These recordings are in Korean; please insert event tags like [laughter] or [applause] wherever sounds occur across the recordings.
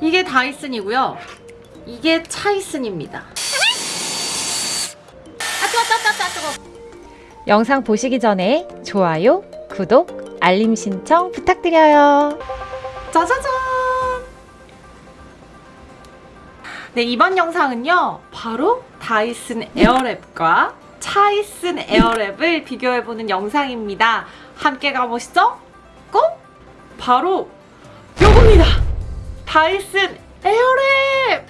이게 다이슨이고요. 이게 차이슨입니다. 아 뜨거 뜨거 뜨거. 영상 보시기 전에 좋아요, 구독, 알림 신청 부탁드려요. 짜자잔! 네, 이번 영상은요, 바로 다이슨 에어랩과 차이슨 에어랩을 비교해보는 영상입니다. 함께 가보시죠? 꼭! 바로 요겁니다! 다이슨 에어랩!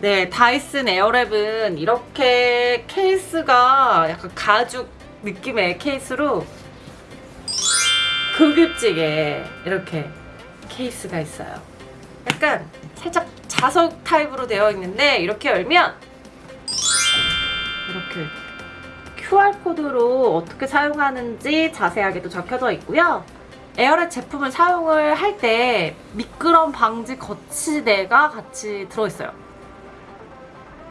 네, 다이슨 에어랩은 이렇게 케이스가 약간 가죽 느낌의 케이스로 고급지게 이렇게 케이스가 있어요. 약간 살짝 자석 타입으로 되어 있는데 이렇게 열면 이렇게 QR코드로 어떻게 사용하는지 자세하게도 적혀져 있고요. 에어랩 제품을 사용을 할 때 미끄럼 방지 거치대가 같이 들어있어요.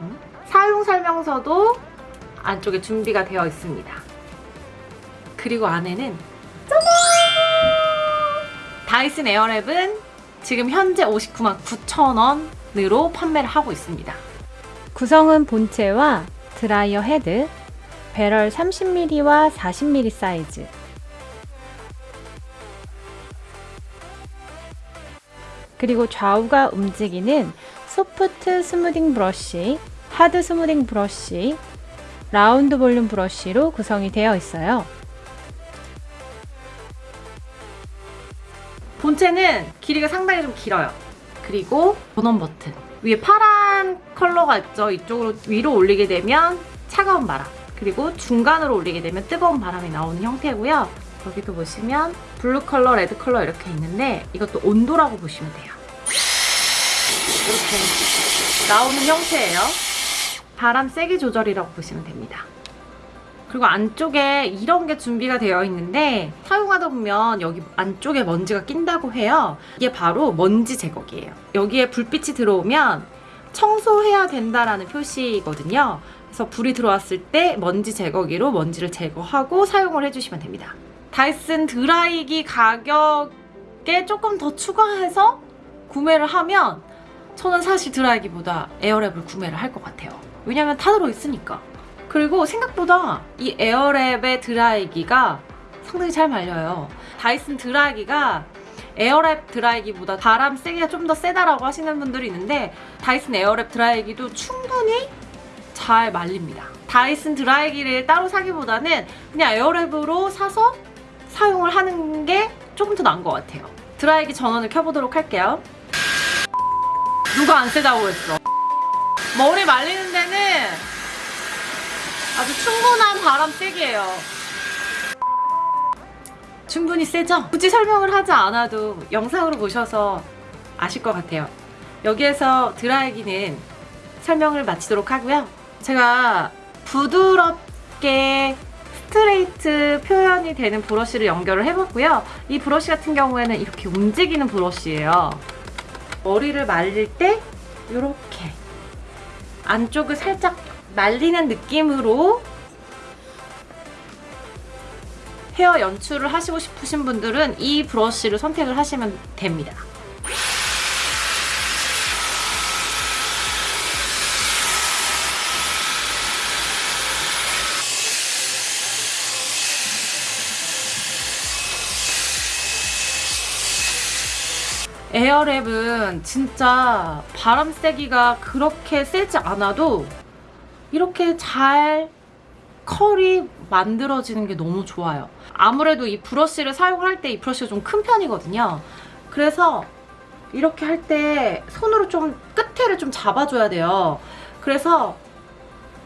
음? 사용 설명서도 안쪽에 준비가 되어 있습니다. 그리고 안에는 다이슨 에어랩은 지금 현재 59만 9천 원 으로 판매를 하고 있습니다. 구성은 본체와 드라이어 헤드, 배럴 30mm와 40mm 사이즈, 그리고 좌우가 움직이는 소프트 smoothing 브러쉬, 하드 smoothing 브러쉬, 라운드 볼륨 브러쉬로 구성이 되어 있어요. 본체는 길이가 상당히 좀 길어요. 그리고 전원 버튼. 위에 파란 컬러가 있죠. 이쪽으로 위로 올리게 되면 차가운 바람. 그리고 중간으로 올리게 되면 뜨거운 바람이 나오는 형태고요. 여기도 보시면 블루 컬러, 레드 컬러 이렇게 있는데 이것도 온도라고 보시면 돼요. 이렇게 나오는 형태예요. 바람 세기 조절이라고 보시면 됩니다. 그리고 안쪽에 이런 게 준비가 되어 있는데 사용하다 보면 여기 안쪽에 먼지가 낀다고 해요. 이게 바로 먼지 제거기예요. 여기에 불빛이 들어오면 청소해야 된다라는 표시거든요. 그래서 불이 들어왔을 때 먼지 제거기로 먼지를 제거하고 사용을 해주시면 됩니다. 다이슨 드라이기 가격에 조금 더 추가해서 구매를 하면 저는 사실 드라이기보다 에어랩을 구매를 할 것 같아요. 왜냐면 다 들어있으니까. 그리고 생각보다 이 에어랩의 드라이기가 상당히 잘 말려요. 다이슨 드라이기가 에어랩 드라이기보다 바람 세기가 좀 더 세다라고 하시는 분들이 있는데 다이슨 에어랩 드라이기도 충분히 잘 말립니다. 다이슨 드라이기를 따로 사기보다는 그냥 에어랩으로 사서 사용을 하는 게 조금 더 나은 것 같아요. 드라이기 전원을 켜보도록 할게요. 누가 안 세다고 했어? 머리 말리는 데는 아주 충분한 바람 세기예요. 충분히 세죠? 굳이 설명을 하지 않아도 영상으로 보셔서 아실 것 같아요. 여기에서 드라이기는 설명을 마치도록 하고요. 제가 부드럽게 스트레이트 표현이 되는 브러쉬를 연결을 해봤고요. 이 브러쉬 같은 경우에는 이렇게 움직이는 브러쉬예요. 머리를 말릴 때 이렇게 안쪽을 살짝 말리는 느낌으로 헤어 연출을 하시고 싶으신 분들은 이 브러쉬를 선택을 하시면 됩니다. 에어랩은 진짜 바람 세기가 그렇게 세지 않아도 이렇게 잘 컬이 만들어지는 게 너무 좋아요. 아무래도 이 브러쉬를 사용할 때 이 브러쉬가 좀 큰 편이거든요. 그래서 이렇게 할 때 손으로 좀 끝에를 좀 잡아줘야 돼요. 그래서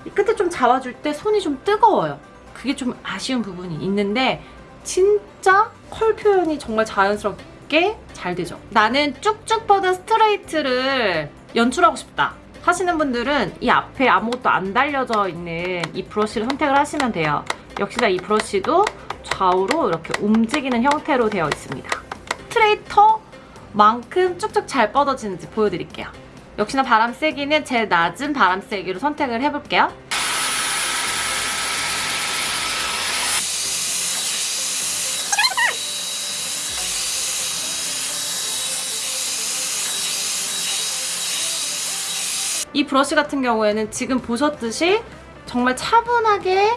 이 끝에 좀 잡아줄 때 손이 좀 뜨거워요. 그게 좀 아쉬운 부분이 있는데 진짜 컬 표현이 정말 자연스럽게 잘 되죠. 나는 쭉쭉 뻗은 스트레이트를 연출하고 싶다. 하시는 분들은 이 앞에 아무것도 안 달려져 있는 이 브러쉬를 선택을 하시면 돼요. 역시나 이 브러쉬도 좌우로 이렇게 움직이는 형태로 되어 있습니다. 스트레이터만큼 쭉쭉 잘 뻗어지는지 보여드릴게요. 역시나 바람 세기는 제일 낮은 바람 세기로 선택을 해볼게요. 이 브러쉬 같은 경우에는 지금 보셨듯이 정말 차분하게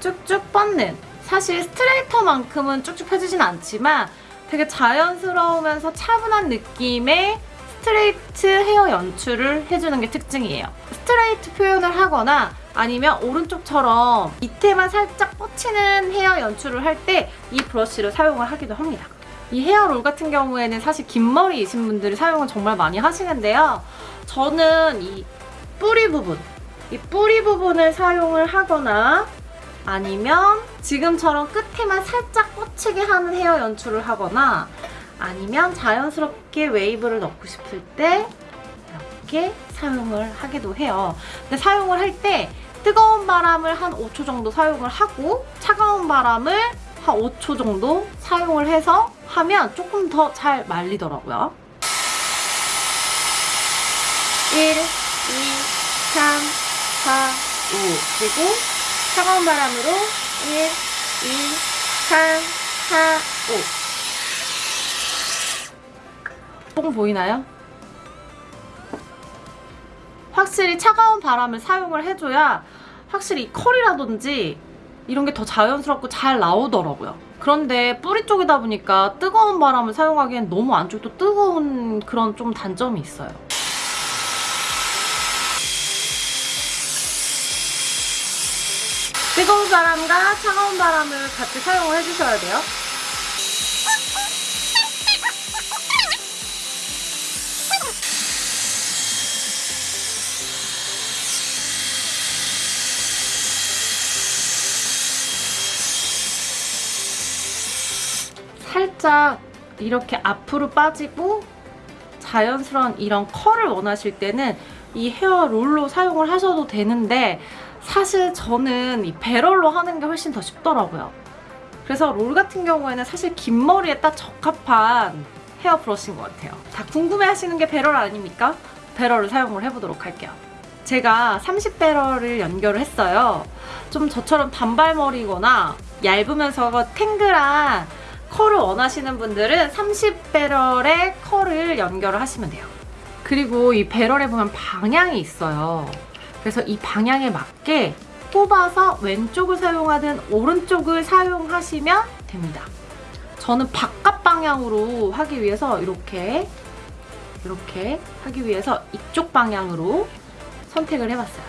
쭉쭉 뻗는 사실 straighter만큼은 쭉쭉 펴지진 않지만 되게 자연스러우면서 차분한 느낌의 스트레이트 헤어 연출을 해주는 게 특징이에요. 스트레이트 표현을 하거나 아니면 오른쪽처럼 밑에만 살짝 뻗치는 헤어 연출을 할 때 이 브러쉬를 사용을 하기도 합니다. 이 헤어롤 같은 경우에는 사실 긴 머리이신 분들이 사용을 정말 많이 하시는데요. 저는 이 뿌리 부분, 이 뿌리 부분을 사용을 하거나 아니면 지금처럼 끝에만 살짝 꽂히게 하는 헤어 연출을 하거나 아니면 자연스럽게 웨이브를 넣고 싶을 때 이렇게 사용을 하기도 해요. 근데 사용을 할 때 뜨거운 바람을 한 5초 정도 사용을 하고 차가운 바람을 한 5초 정도 사용을 해서 하면 조금 더 잘 말리더라고요. 1, 2, 3, 4, 5 그리고 차가운 바람으로 1, 2, 3, 4, 5. 뽕 보이나요? 확실히 차가운 바람을 사용을 해줘야 확실히 이 컬이라든지 이런 게 더 자연스럽고 잘 나오더라고요. 그런데 뿌리 쪽이다 보니까 뜨거운 바람을 사용하기엔 너무 안쪽도 뜨거운 그런 좀 단점이 있어요. 뜨거운 바람과 차가운 바람을 같이 사용을 해주셔야 돼요. 살짝 이렇게 앞으로 빠지고 자연스러운 이런 컬을 원하실 때는 이 헤어 롤로 사용을 하셔도 되는데 사실 저는 이 배럴로 하는 게 훨씬 더 쉽더라고요. 그래서 롤 같은 경우에는 사실 긴 머리에 딱 적합한 헤어 브러쉬인 것 같아요. 다 궁금해 하시는 게 배럴 아닙니까? 배럴을 사용을 해보도록 할게요. 제가 30배럴을 연결을 했어요. 좀 저처럼 단발머리거나 얇으면서 탱글한 컬을 원하시는 분들은 30배럴의 컬을 연결을 하시면 돼요. 그리고 이 배럴에 보면 방향이 있어요. 그래서 이 방향에 맞게 뽑아서 왼쪽을 사용하든 오른쪽을 사용하시면 됩니다. 저는 바깥 방향으로 하기 위해서 이렇게 이렇게 하기 위해서 이쪽 방향으로 선택을 해봤어요.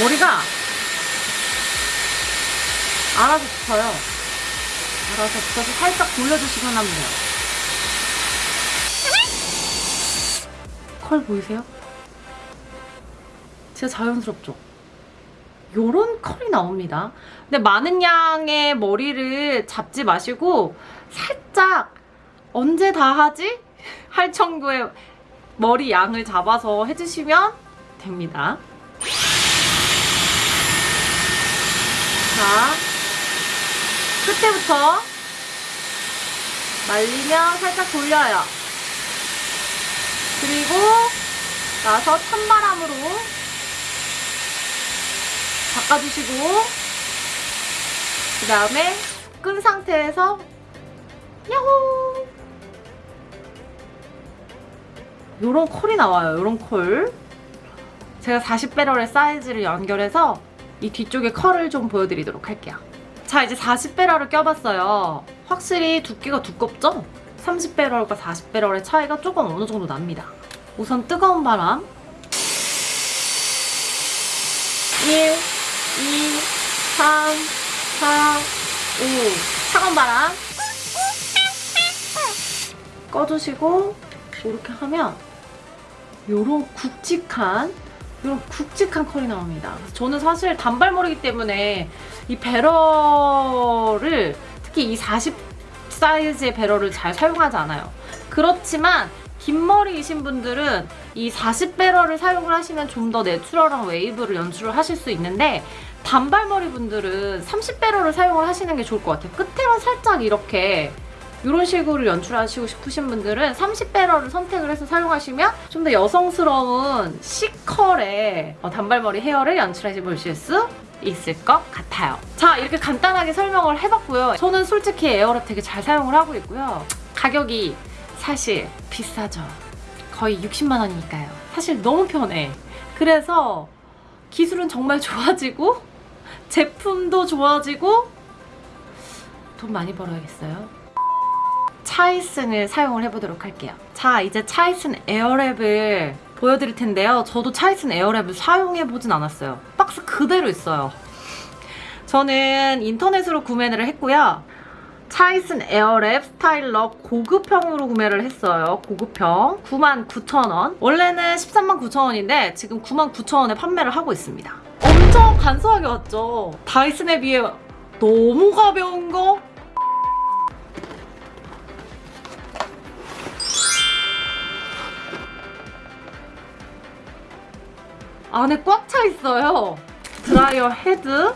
머리가 알아서 붙어요. 알아서 붙어서 살짝 돌려주시면 하면 돼요. 컬 보이세요? 진짜 자연스럽죠? 요런 컬이 나옵니다. 근데 많은 양의 머리를 잡지 마시고 살짝 언제 다 하지? [laughs] 할 정도의 머리 양을 잡아서 해주시면 됩니다. 자, 끝에부터 말리면 살짝 돌려요. 그리고 나서 찬바람으로 바꿔주시고 그 다음에 끈 상태에서 야호! 요런 컬이 나와요 요런 컬 제가 40배럴의 사이즈를 연결해서 이 뒤쪽에 컬을 좀 보여드리도록 할게요 자 이제 40배럴을 껴봤어요. 확실히 두께가 두껍죠? 30배럴과 40배럴의 차이가 조금 어느 정도 납니다. 우선 뜨거운 바람. 1, 2, 3, 4, 5 차가운 바람. 꺼주시고 이렇게 하면 요런 굵직한 이런 굵직한 컬이 나옵니다. 저는 사실 단발머리이기 때문에 이 배럴을 특히 이 40 사이즈의 배럴을 잘 사용하지 않아요. 그렇지만 긴 머리이신 분들은 이 40배럴을 사용을 하시면 좀 더 natural한 웨이브를 연출을 하실 수 있는데 단발머리 분들은 30배럴을 사용을 하시는 게 좋을 것 같아요. 끝에만 살짝 이렇게 이런 식으로 연출하시고 싶으신 분들은 30배럴을 선택을 해서 사용하시면 좀 더 여성스러운 C컬의 어, 단발머리 헤어를 연출해 보실 수 있을 것 같아요. 자, 이렇게 간단하게 설명을 해봤고요. 저는 솔직히 에어랩 되게 잘 사용을 하고 있고요. 가격이 사실 비싸죠. 거의 60만 원이니까요. 사실 너무 편해. 그래서 기술은 정말 좋아지고 제품도 좋아지고 돈 많이 벌어야겠어요. 차이슨을 사용을 해보도록 할게요. 자, 이제 차이슨 에어랩을 보여드릴 텐데요. 저도 차이슨 에어랩을 사용해보진 않았어요. 박스 그대로 있어요. 저는 인터넷으로 구매를 했고요. 차이슨 에어랩 스타일러 고급형으로 구매를 했어요. 고급형. 99,000원. 원래는 139,000원인데 지금 99,000원에 판매를 하고 있습니다. 엄청 간소하게 왔죠? 다이슨에 비해 너무 가벼운 거? 안에 꽉 차 있어요. 드라이어 헤드,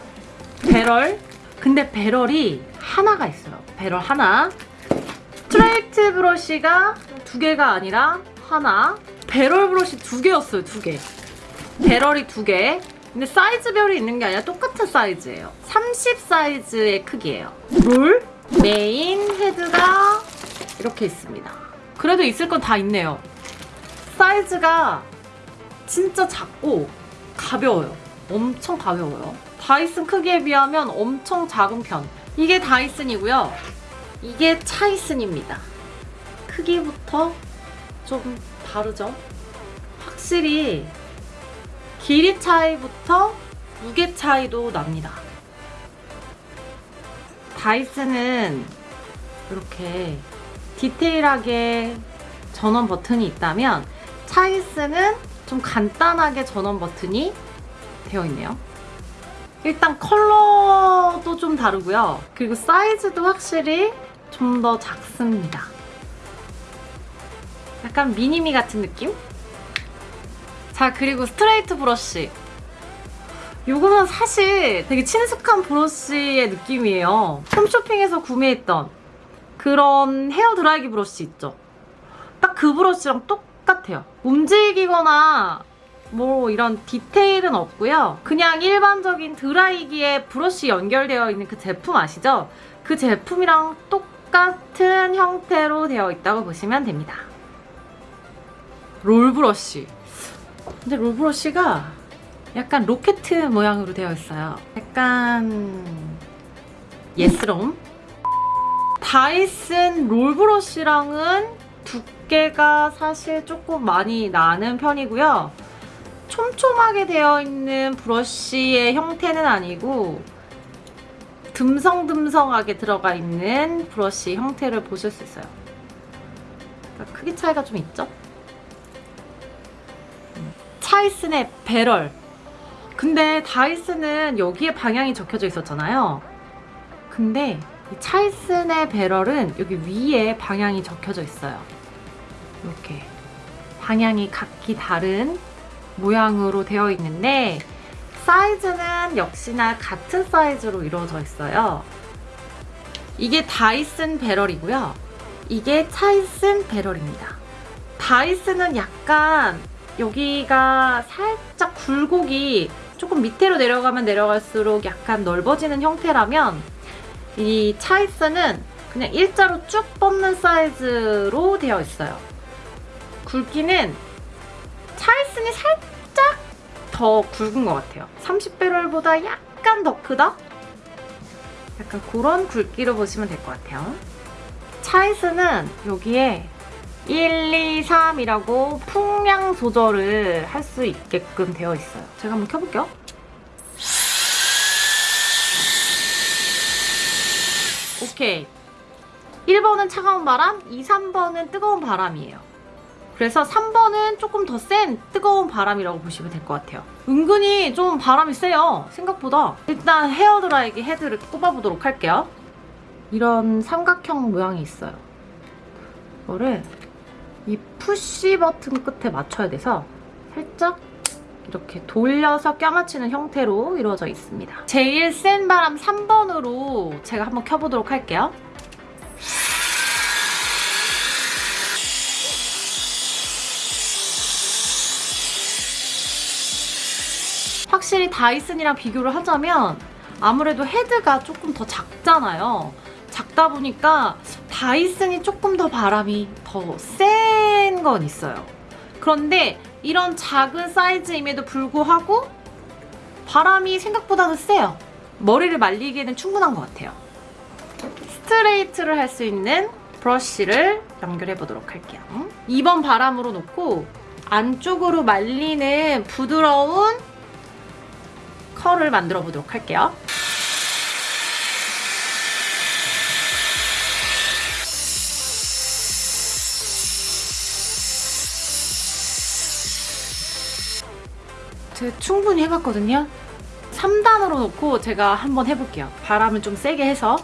배럴. 근데 배럴이 하나가 있어요. 배럴 하나. 스트레이트 브러쉬가 두 개가 아니라 하나. 배럴 브러쉬 두 개였어요. 두 개. 배럴이 두 개. 근데 사이즈별이 있는 게 아니라 똑같은 사이즈예요. 30 사이즈의 크기예요. 롤, 메인 헤드가 이렇게 있습니다. 그래도 있을 건 다 있네요. 사이즈가 진짜 작고 가벼워요. 엄청 가벼워요. 다이슨 크기에 비하면 엄청 작은 편. 이게 다이슨이고요. 이게 차이슨입니다. 크기부터 좀 다르죠? 확실히 길이 차이부터 무게 차이도 납니다. 다이슨은 이렇게 디테일하게 전원 버튼이 있다면 차이슨은 좀 간단하게 전원 버튼이 되어 있네요. 일단 컬러도 좀 다르고요. 그리고 사이즈도 확실히 좀 더 작습니다. 약간 mini-me 같은 느낌? 자, 그리고 스트레이트 브러쉬. 요거는 사실 되게 친숙한 브러쉬의 느낌이에요. 홈쇼핑에서 구매했던 그런 헤어 드라이기 브러쉬 있죠? 딱 그 브러쉬랑 똑 같아요. 움직이거나 뭐 이런 디테일은 없고요. 그냥 일반적인 드라이기에 브러쉬 연결되어 있는 그 제품 아시죠? 그 제품이랑 똑같은 형태로 되어 있다고 보시면 됩니다. 롤 브러쉬. 근데 롤 브러쉬가 약간 로켓 모양으로 되어 있어요. 약간 예스럼. 다이슨 롤 브러쉬랑은 두 께가 사실 조금 많이 나는 편이고요. 촘촘하게 되어 있는 브러쉬의 형태는 아니고 듬성듬성하게 들어가 있는 브러쉬 형태를 보실 수 있어요. 그러니까 크기 차이가 좀 있죠? 음. 차이슨의 배럴. 근데 다이슨은 여기에 방향이 적혀져 있었잖아요. 근데 이 차이슨의 배럴은 여기 위에 방향이 적혀져 있어요. 이렇게 방향이 각기 다른 모양으로 되어 있는데 사이즈는 역시나 같은 사이즈로 이루어져 있어요. 이게 다이슨 배럴이고요. 이게 차이슨 배럴입니다. 다이슨은 약간 여기가 살짝 굴곡이 조금 밑으로 내려가면 내려갈수록 약간 넓어지는 형태라면 이 차이슨은 그냥 일자로 쭉 뻗는 사이즈로 되어 있어요. 굵기는 차이슨이 살짝 더 굵은 것 같아요. 30배럴보다 약간 더 크다? 약간 그런 굵기로 보시면 될 것 같아요. 차이슨은 여기에 1, 2, 3이라고 풍량 조절을 할 수 있게끔 되어 있어요. 제가 한번 켜볼게요. 오케이. 1번은 차가운 바람, 2, 3번은 뜨거운 바람이에요. 그래서 3번은 조금 더 센 뜨거운 바람이라고 보시면 될 것 같아요. 은근히 좀 바람이 세요. 생각보다. 일단 헤어드라이기 헤드를 꼽아보도록 할게요. 이런 삼각형 모양이 있어요. 이거를 이 푸시 버튼 끝에 맞춰야 돼서 살짝 이렇게 돌려서 껴맞추는 형태로 이루어져 있습니다. 제일 센 바람 3번으로 제가 한번 켜보도록 할게요. 확실히 다이슨이랑 비교를 하자면 아무래도 헤드가 조금 더 작잖아요. 작다 보니까 다이슨이 조금 더 바람이 더 센 건 있어요. 그런데 이런 작은 사이즈임에도 불구하고 바람이 생각보다는 세요. 머리를 말리기에는 충분한 것 같아요. 스트레이트를 할 수 있는 브러쉬를 연결해 보도록 할게요. 2번 바람으로 놓고 안쪽으로 말리는 부드러운 컬을 만들어 보도록 할게요. 충분히 해봤거든요. 3단으로 놓고 제가 한번 해볼게요. 바람을 좀 세게 해서.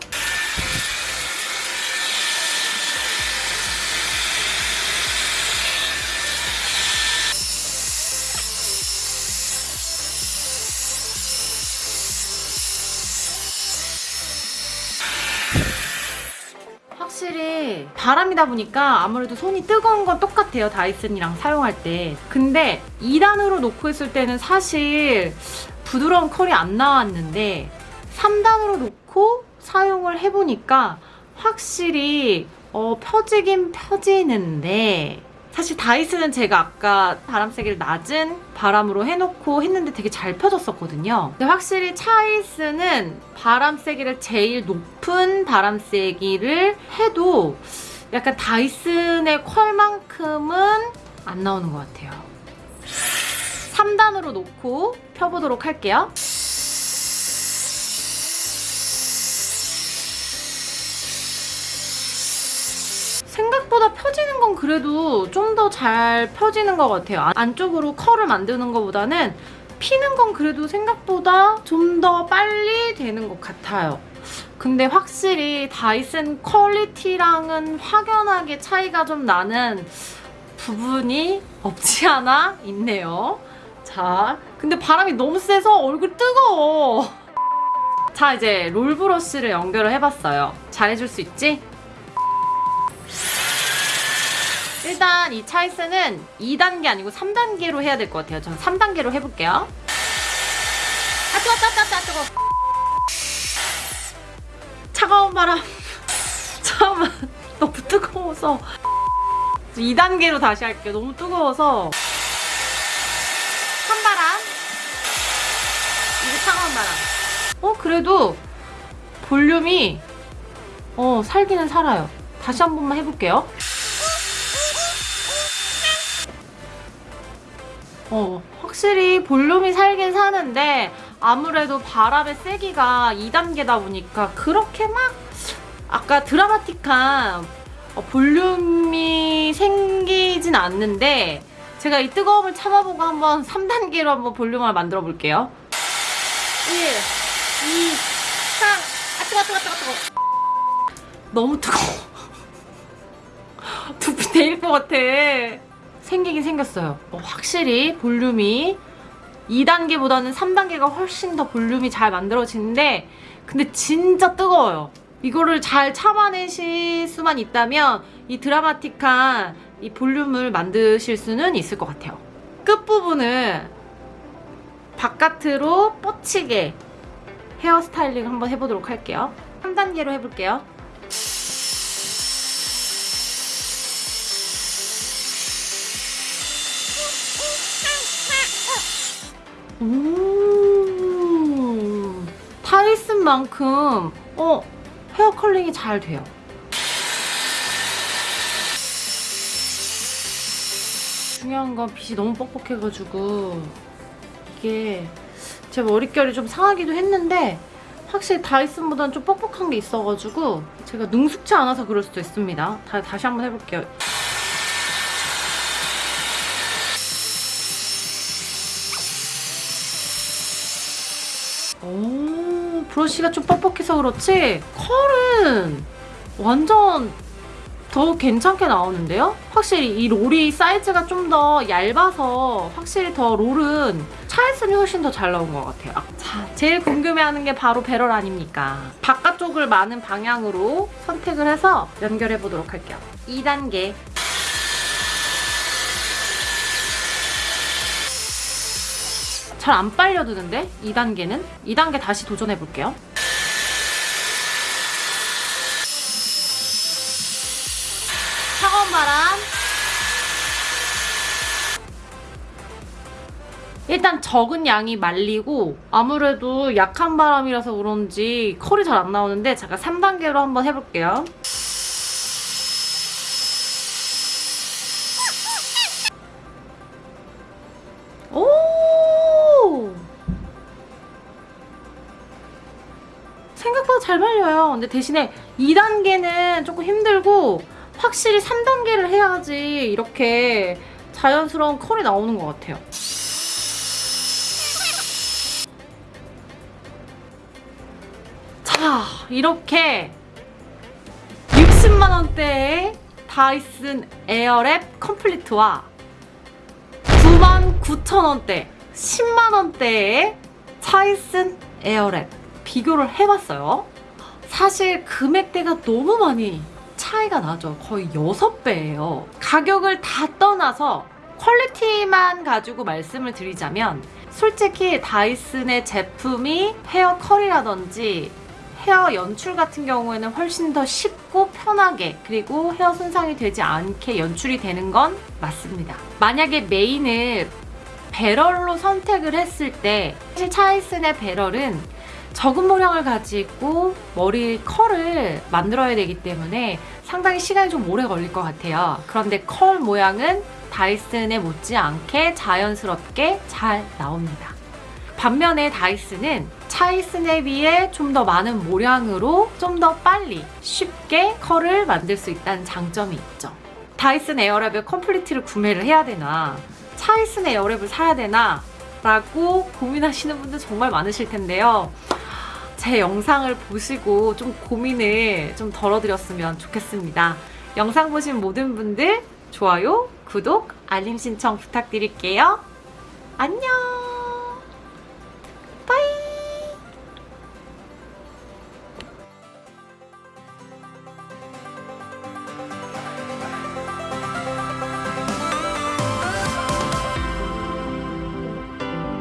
바람이다 보니까 아무래도 손이 뜨거운 건 똑같아요. 다이슨이랑 사용할 때. 근데 2단으로 놓고 있을 때는 사실 부드러운 컬이 안 나왔는데 3단으로 놓고 사용을 해보니까 확실히 어, 펴지긴 펴지는데 사실 다이슨은 제가 아까 바람 세기를 낮은 바람으로 해놓고 했는데 되게 잘 펴졌었거든요. 근데 확실히 차이스는 바람 세기를 제일 높은 바람 세기를 해도 약간 다이슨의 컬만큼은 안 나오는 것 같아요. 3단으로 놓고 펴보도록 할게요. 생각보다 펴지는 건 그래도 좀 더 잘 펴지는 것 같아요. 안- 안쪽으로 컬을 만드는 것보다는 피는 건 그래도 생각보다 좀 더 빨리 되는 것 같아요. 근데 확실히 다이슨 퀄리티랑은 확연하게 차이가 좀 나는 부분이 없지 않아 있네요. 자, 근데 바람이 너무 세서 얼굴 뜨거워. 자, 이제 롤브러쉬를 연결을 해봤어요. 잘해줄 수 있지? 일단 이 차이스는 2단계 아니고 3단계로 해야 될 것 같아요. 저는 3단계로 해볼게요. 아, 뜨거, 뜨거, 뜨거, 뜨거. 차가운 바람. 잠깐만. 너무 뜨거워서. 2단계로 다시 할게요. 너무 뜨거워서. 찬바람. 이제 차가운 바람. 어, 그래도 볼륨이, 어, 살기는 살아요. 다시 한 번만 해볼게요. 어, 확실히 볼륨이 살긴 사는데 아무래도 바람의 세기가 2단계다 보니까 그렇게 막 아까 드라마틱한 어, 볼륨이 생기진 않는데 제가 이 뜨거움을 참아보고 한번 [laughs] 3단계로 한번 볼륨을 만들어 볼게요. 1, 2, 3. 아, 뜨거, 뜨거, 뜨거, 뜨거. 너무 뜨거워. [laughs] 두피 데일 것 같아. 생기긴 생겼어요. 어, 확실히 볼륨이 2단계보다는 3단계가 훨씬 더 볼륨이 잘 만들어지는데 근데 진짜 뜨거워요. 이거를 잘 참아내실 수만 있다면 이 드라마틱한 이 볼륨을 만드실 수는 있을 것 같아요. 끝부분을 바깥으로 뻗치게 헤어스타일링 한번 해보도록 할게요. 3단계로 해볼게요. 오, 타이슨만큼 어 헤어 컬링이 잘 돼요. 중요한 건 빗이 너무 뻑뻑해가지고 이게 제 머릿결이 좀 상하기도 했는데 확실히 다이슨보다는 좀 뻑뻑한 게 있어가지고 제가 능숙치 않아서 그럴 수도 있습니다. 다, 다시 한번 해볼게요. 브러쉬가 좀 뻑뻑해서 그렇지 컬은 완전 더 괜찮게 나오는데요? 확실히 이 롤이 사이즈가 좀 더 얇아서 확실히 더 롤은 차이슨이 훨씬 더 잘 나온 것 같아요. 아, 자, 제일 궁금해하는 게 바로 배럴 아닙니까? 바깥쪽을 많은 방향으로 선택을 해서 연결해 보도록 할게요. 2단계 잘 안 빨려드는데 2단계는 2단계 다시 도전해 볼게요. 차가운 바람. 일단 적은 양이 말리고 아무래도 약한 바람이라서 그런지 컬이 잘 안 나오는데 잠깐 3단계로 한번 해볼게요. 근데 대신에 2단계는 조금 힘들고 확실히 3단계를 해야지 이렇게 자연스러운 컬이 나오는 것 같아요. 자, 이렇게 60만 원대의 다이슨 에어랩 컴플리트와 99,000원대, 10만원대의 차이슨 에어랩 비교를 해봤어요. 사실 금액대가 너무 많이 차이가 나죠. 거의 6배예요. 가격을 다 떠나서 quality만 가지고 말씀을 드리자면 솔직히 다이슨의 제품이 헤어 컬이라든지 헤어 연출 같은 경우에는 훨씬 더 쉽고 편하게 그리고 헤어 손상이 되지 않게 연출이 되는 건 맞습니다. 만약에 main을 배럴로 선택을 했을 때 사실 차이슨의 배럴은 적은 모량을 가지고 머리 컬을 만들어야 되기 때문에 상당히 시간이 좀 오래 걸릴 것 같아요. 그런데 컬 모양은 다이슨에 못지않게 자연스럽게 잘 나옵니다. 반면에 다이슨은 차이슨에 비해 좀 더 많은 모량으로 좀 더 빨리 쉽게 컬을 만들 수 있다는 장점이 있죠. 다이슨 에어랩의 컴플리트를 구매를 해야 되나 차이슨 에어랩을 사야 되나 라고 고민하시는 분들 정말 많으실 텐데요. 제 영상을 보시고 좀 고민을 좀 덜어드렸으면 좋겠습니다. 영상 보신 모든 분들 좋아요, 구독, 알림 신청 부탁드릴게요. 안녕!